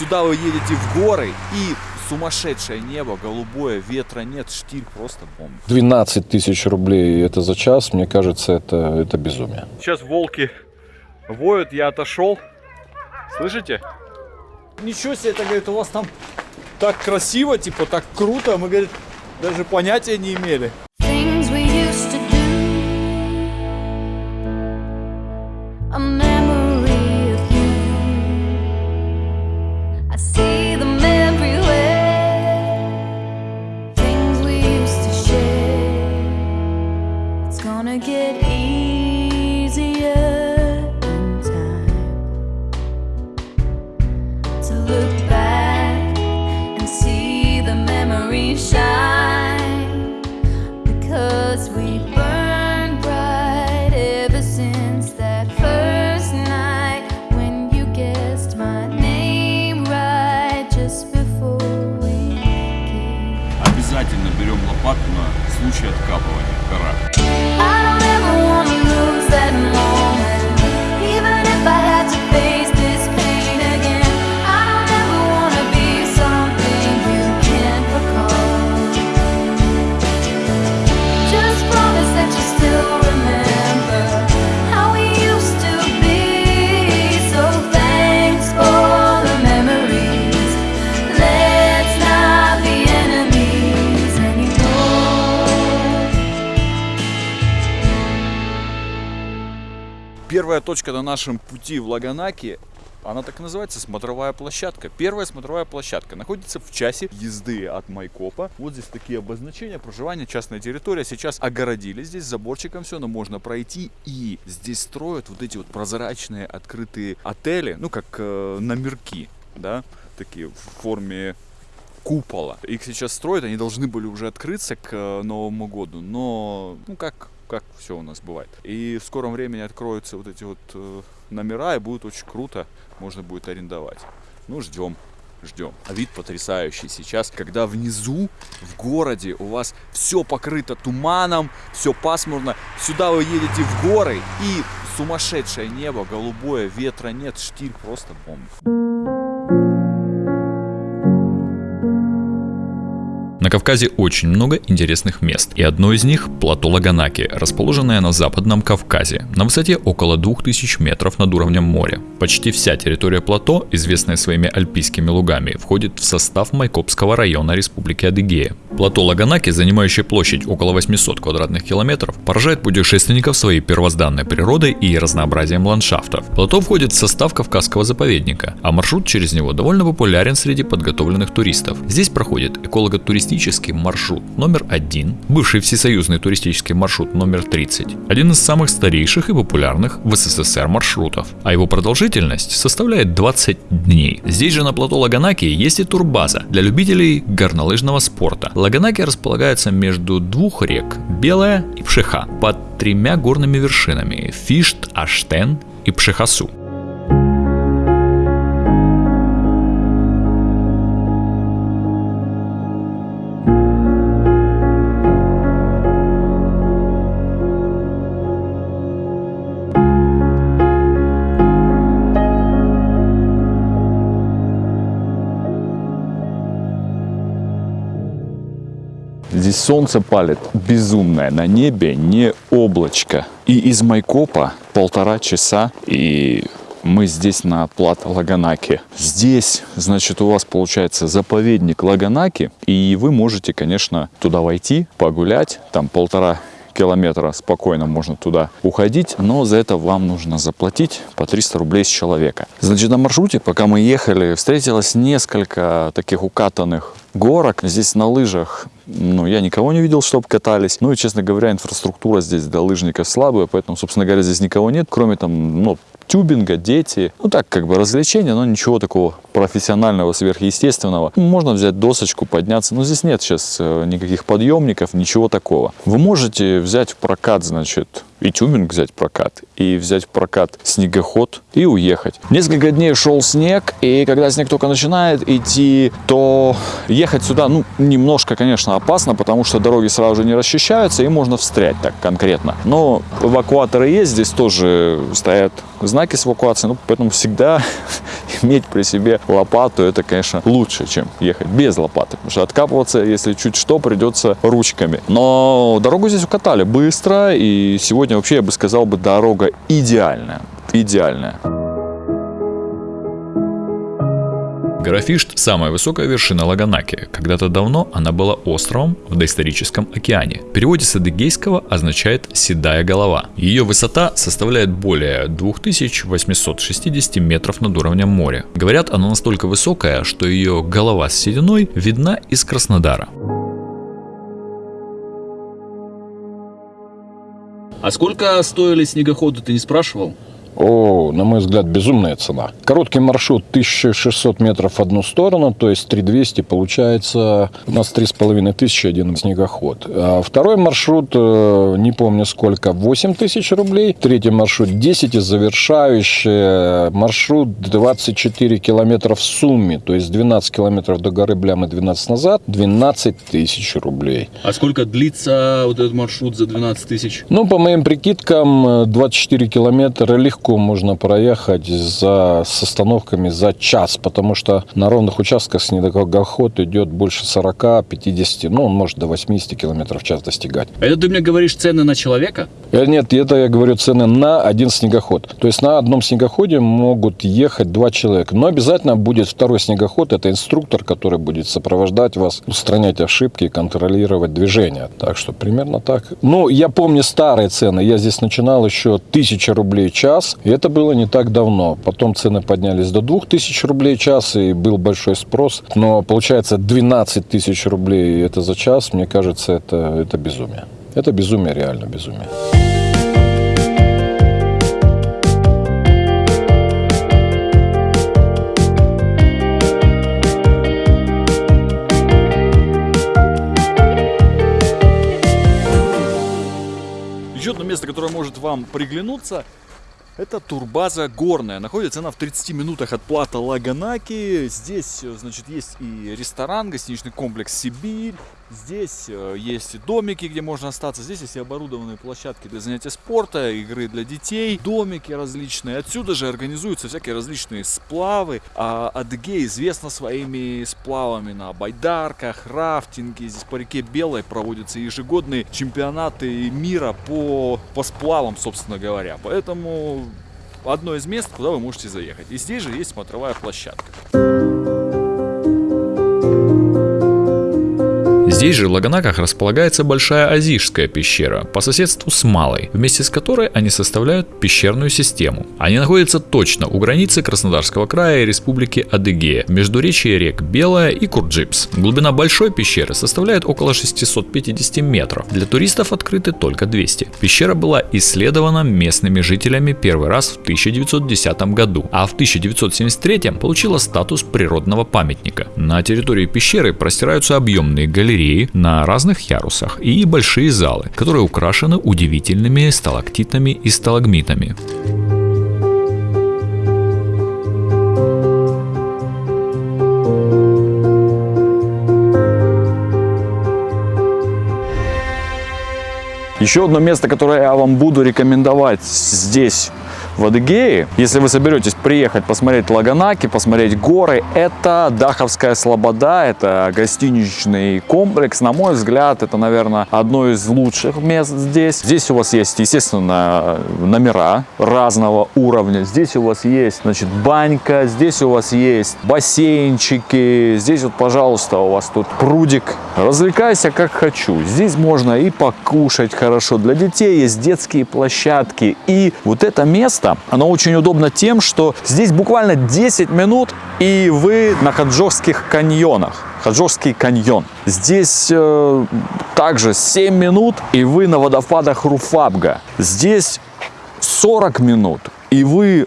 Сюда вы едете в горы и сумасшедшее небо, голубое, ветра нет, штиль просто бомба. 12 тысяч рублей это за час, мне кажется, это, это безумие. Сейчас волки воют, я отошел. Слышите? Ничего себе, это, говорит, у вас там так красиво, типа, так круто. Мы, говорит, даже понятия не имели. Случай откапывания Первая точка на нашем пути в Лаганаки, она так и называется, смотровая площадка. Первая смотровая площадка находится в часе езды от Майкопа. Вот здесь такие обозначения, проживание, частная территория. Сейчас огородили здесь заборчиком все, но можно пройти. И здесь строят вот эти вот прозрачные открытые отели, ну как э, номерки, да, такие в форме купола. Их сейчас строят, они должны были уже открыться к э, Новому году, но ну как как все у нас бывает. И в скором времени откроются вот эти вот э, номера, и будет очень круто, можно будет арендовать. Ну, ждем, ждем. А вид потрясающий сейчас, когда внизу, в городе, у вас все покрыто туманом, все пасмурно. Сюда вы едете в горы, и сумасшедшее небо, голубое, ветра нет, штиль просто бомба. На Кавказе очень много интересных мест, и одно из них – плато Лаганаки, расположенное на Западном Кавказе, на высоте около 2000 метров над уровнем моря. Почти вся территория плато, известная своими альпийскими лугами, входит в состав Майкопского района Республики Адыгея. Плато Лаганаки, занимающее площадь около 800 квадратных километров, поражает путешественников своей первозданной природой и разнообразием ландшафтов. Плато входит в состав Кавказского заповедника, а маршрут через него довольно популярен среди подготовленных туристов. Здесь проходит эколого-туристический маршрут номер один, бывший всесоюзный туристический маршрут номер 30, один из самых старейших и популярных в СССР маршрутов, а его продолжительность составляет 20 дней. Здесь же на плато Лаганаки есть и турбаза для любителей горнолыжного спорта. Лаганаки располагается между двух рек Белая и Пшеха под тремя горными вершинами Фишт, Аштен и Пшехасу. Здесь солнце палит безумное, на небе не облачко. И из Майкопа полтора часа, и мы здесь на плато Лаганаки. Здесь, значит, у вас получается заповедник Лаганаки, и вы можете, конечно, туда войти, погулять, там полтора километра спокойно можно туда уходить, но за это вам нужно заплатить по 300 рублей с человека. Значит, на маршруте, пока мы ехали, встретилось несколько таких укатанных горок. Здесь на лыжах, ну, я никого не видел, чтобы катались. Ну и, честно говоря, инфраструктура здесь для лыжников слабая, поэтому, собственно говоря, здесь никого нет, кроме там, ну, тюбинга, дети. Ну так, как бы развлечения, но ничего такого профессионального, сверхъестественного. Можно взять досочку, подняться, но здесь нет сейчас э, никаких подъемников, ничего такого. Вы можете взять в прокат, значит, и тюбинг взять в прокат, и взять в прокат снегоход и уехать. Несколько дней шел снег, и когда снег только начинает идти, то ехать сюда, ну, немножко, конечно, опасно, потому что дороги сразу же не расчищаются, и можно встрять так конкретно. Но эвакуаторы есть, здесь тоже стоят знаки с эвакуацией, ну, поэтому всегда иметь при себе лопату, это, конечно, лучше, чем ехать без лопаты, потому что откапываться, если чуть что, придется ручками. Но дорогу здесь укатали быстро, и сегодня вообще, я бы сказал, бы дорога идеальная, идеальная. Гора Фишт – самая высокая вершина Лаганаки. Когда-то давно она была островом в доисторическом океане. В переводе с адыгейского означает «седая голова». Ее высота составляет более 2860 метров над уровнем моря. Говорят, она настолько высокая, что ее голова с сединой видна из Краснодара. А сколько стоили снегоходы, ты не спрашивал? О, на мой взгляд, безумная цена. Короткий маршрут 1600 метров в одну сторону, то есть 3200 получается у нас 3500 один снегоход. А второй маршрут, э, не помню сколько, 8000 рублей. Третий маршрут 10 и завершающий маршрут 24 километра в сумме, то есть 12 километров до горы Блям и 12 назад, 12 тысяч рублей. А сколько длится вот этот маршрут за 12 тысяч? Ну, по моим прикидкам, э, 24 километра легко можно проехать за, с остановками за час, потому что на ровных участках снегоход идет больше 40-50, ну, он может до 80 километров в час достигать. Это ты мне говоришь цены на человека? Э, Нет, это я говорю цены на один снегоход. То есть на одном снегоходе могут ехать два человека. Но обязательно будет второй снегоход. Это инструктор, который будет сопровождать вас, устранять ошибки и контролировать движение. Так что примерно так. Ну, я помню старые цены. Я здесь начинал еще 1000 рублей в И это было не так давно. Потом цены поднялись до 2000 рублей час. И был большой спрос. Но получается 12 тысяч рублей это за час. Мне кажется, это, это безумие. Это безумие, реально безумие. Еще одно место, которое может вам приглянуться, это турбаза горная. Находится она в 30 минутах от плата Лаганаки. Здесь, э, значит, есть и ресторан, гостиничный комплекс «Сибирь». Здесь э, есть домики, где можно остаться. Здесь есть и оборудованные площадки для занятия спорта, игры для детей, домики различные. Отсюда же организуются всякие различные сплавы. А Адыгея известна своими сплавами на байдарках, рафтинге. Здесь по реке Белой проводятся ежегодные чемпионаты мира по, по сплавам, собственно говоря. Поэтому одно из мест, куда вы можете заехать. И здесь же есть смотровая площадка. Здесь же в Лагонаках располагается Большая Азишская пещера по соседству с Малой, вместе с которой они составляют пещерную систему. Они находятся точно у границы Краснодарского края и Республики Адыгея, в междуречии рек Белая и Курджипс. Глубина Большой пещеры составляет около 650 метров, для туристов открыты только 200. Пещера была исследована местными жителями первый раз в 1910 году, а в 1973 получила статус природного памятника. На территории пещеры простираются объемные галереи на разных ярусах и большие залы, которые украшены удивительными сталактитами и сталагмитами. Еще одно место, которое я вам буду рекомендовать здесь, в Адыгее, если вы соберетесь приехать посмотреть Лаганаки, посмотреть горы, это Даховская Слобода, это гостиничный комплекс. На мой взгляд, это, наверное, одно из лучших мест здесь. Здесь у вас есть, естественно, номера разного уровня. Здесь у вас есть, значит, банька, здесь у вас есть бассейнчики, здесь вот, пожалуйста, у вас тут прудик. Развлекайся как хочу. Здесь можно и покушать хорошо. Для детей есть детские площадки. И вот это место, оно очень удобно тем, что здесь буквально 10 минут, и вы на Хаджовских каньонах. Хаджовский каньон. Здесь э, также 7 минут, и вы на водопадах Руфабга. Здесь 40 минут, и вы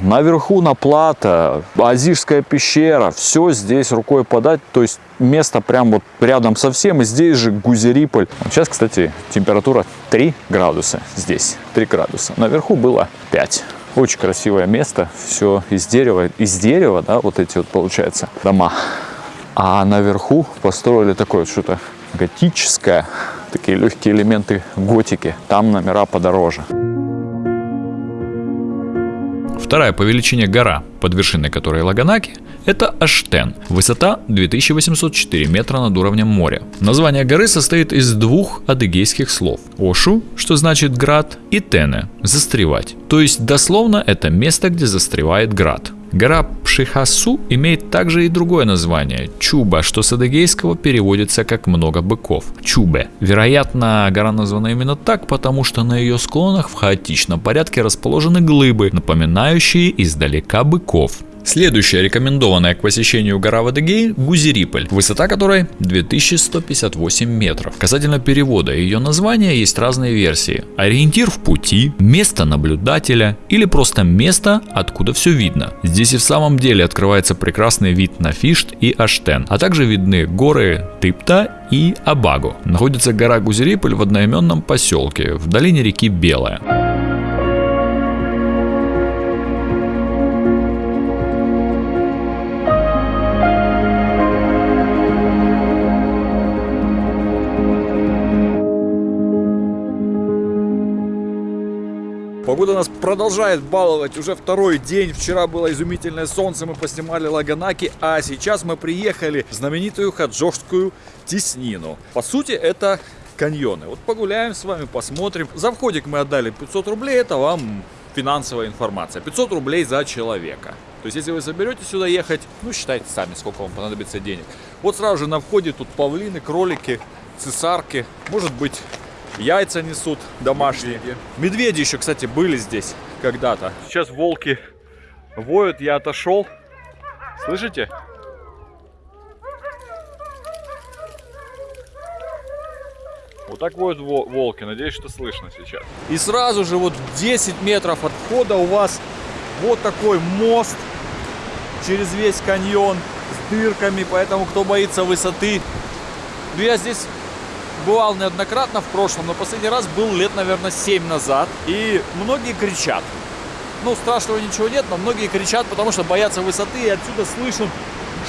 наверху на плато, Азижская пещера, все здесь рукой подать, то есть место прям вот рядом совсем, и здесь же Гузериполь. Сейчас, кстати, температура 3 градуса здесь, 3 градуса. Наверху было 5. Очень красивое место, все из дерева, из дерева, да, вот эти вот получается дома. А наверху построили такое что-то готическое, такие легкие элементы готики. Там номера подороже. Вторая по величине гора, под вершиной которой Лаганаки, это Аштен, высота 2804 метра над уровнем моря. Название горы состоит из двух адыгейских слов. Ошу, что значит град, и Тене, застревать. То есть дословно это место, где застревает град. Гора Пшихасу имеет также и другое название – Чуба, что с адыгейского переводится как «много быков» – Чубе. Вероятно, гора названа именно так, потому что на ее склонах в хаотичном порядке расположены глыбы, напоминающие издалека быков. Следующая рекомендованная к посещению гора в Адыгее – Гузериполь, высота которой 2158 метров. Касательно перевода ее названия есть разные версии. Ориентир в пути, место наблюдателя или просто место, откуда все видно. Здесь и в самом деле открывается прекрасный вид на Фишт и Аштен, а также видны горы Тыпта и Абагу. Находится гора Гузериполь в одноименном поселке в долине реки Белая. Погода нас продолжает баловать уже второй день. Вчера было изумительное солнце, мы поснимали Лаганаки, а сейчас мы приехали в знаменитую хаджошскую теснину. По сути, это каньоны. Вот погуляем с вами, посмотрим. За входик мы отдали 500 рублей, это вам финансовая информация. 500 рублей за человека. То есть, если вы соберете сюда ехать, ну, считайте сами, сколько вам понадобится денег. Вот сразу же на входе тут павлины, кролики, цесарки, может быть, яйца несут домашние. Медведи еще, кстати, были здесь когда-то. Сейчас волки воют, я отошел. Слышите? Вот так воют во- волки, надеюсь, что слышно сейчас. И сразу же вот 10 метров от входа у вас вот такой мост через весь каньон с дырками, поэтому кто боится высоты. Ну я здесь бывал неоднократно в прошлом, но последний раз был лет, наверное, 7 назад. И многие кричат. Ну, страшного ничего нет, но многие кричат, потому что боятся высоты, и отсюда слышен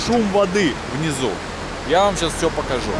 шум воды внизу. Я вам сейчас все покажу.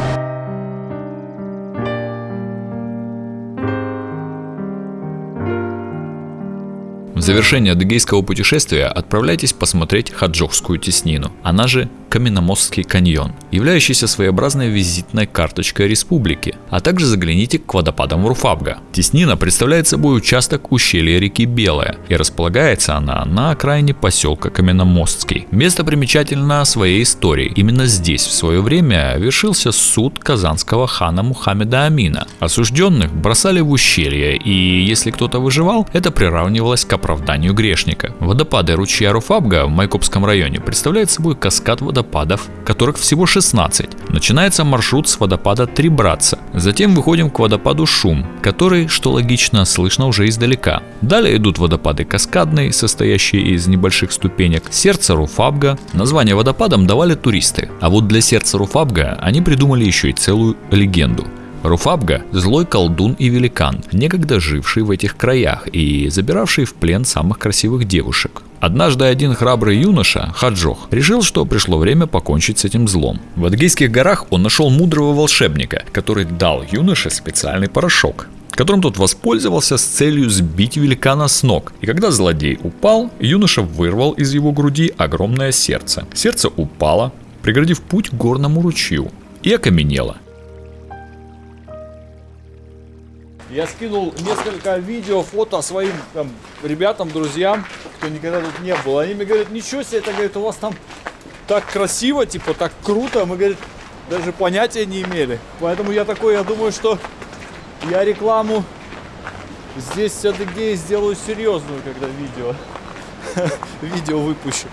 В завершение адыгейского путешествия отправляйтесь посмотреть Хаджохскую теснину, она же Каменномостский каньон, являющийся своеобразной визитной карточкой республики, а также загляните к водопадам Руфабга. Теснина представляет собой участок ущелья реки Белая, и располагается она на окраине поселка Каменномостский. Место примечательно своей историей. Именно здесь в свое время вершился суд казанского хана Мухаммеда Амина. Осужденных бросали в ущелье, и если кто-то выживал, это приравнивалось к оправданию грешника. Водопады ручья Руфабга в Майкопском районе представляют собой каскад водопадов, которых всего 16. Начинается маршрут с водопада Три Братца. Затем выходим к водопаду Шум, который, что логично, слышно уже издалека. Далее идут водопады Каскадный, состоящие из небольших ступенек, Сердце Руфабга. Название водопадам давали туристы. А вот для Сердца Руфабга они придумали еще и целую легенду. Руфабга – злой колдун и великан, некогда живший в этих краях и забиравший в плен самых красивых девушек. Однажды один храбрый юноша, Хаджох, решил, что пришло время покончить с этим злом. В Адыгейских горах он нашел мудрого волшебника, который дал юноше специальный порошок которым тот воспользовался с целью сбить великана с ног. И когда злодей упал, юноша вырвал из его груди огромное сердце. Сердце упало, преградив путь горному ручью, и окаменело. Я скинул несколько видео, фото своим там, ребятам, друзьям, кто никогда тут не был. Они мне говорят, ничего себе, это, говорит, у вас там так красиво, типа, так круто. Мы, говорит, даже понятия не имели. Поэтому я такой, я думаю, что я рекламу здесь в Адыгее сделаю серьезную, когда видео, видео выпущу.